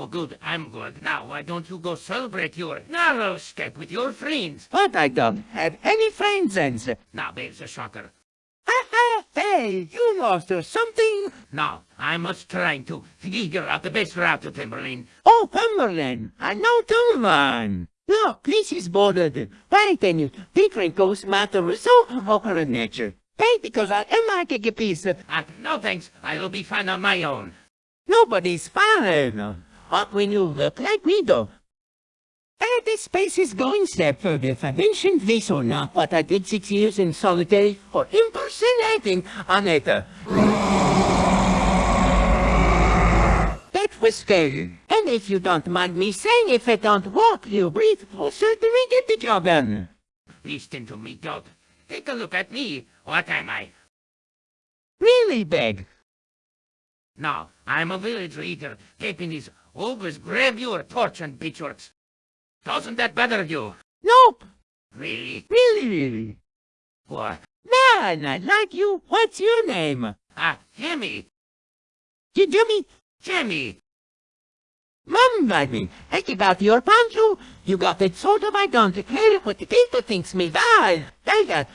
Oh, good, I'm good. Now, why don't you go celebrate your narrow escape with your friends? But I don't have any friends, and... Now, there's a shocker. Ha ha! Hey, you lost or something? Now, I must try to figure out the best route to Timberline. Oh, Cumberland, I know Timberland. Look, this is bordered. Why can you different ghost matter so over nature? Hey, because I am like a piece of... Uh, no thanks, I will be fine on my own. Nobody's fine. What will you look like do? And this space is going step further. If I mentioned this or not, but I did six years in solitary for impersonating Aneta. That was scary. And if you don't mind me saying, if I don't walk, you breathe, will certainly get the job done. Listen to me, God. Take a look at me. What am I? Really big. No, I'm a village leader. Keeping these always grab your torch and bitchworks. Doesn't that bother you? Nope. Really? Really, really. What? Man, I like you. What's your name? Ah, Jimmy. You Jimmy? Jimmy. Mum, I mean, think about your pancho. You got it sort of I don't care what the people thinks me bad. They got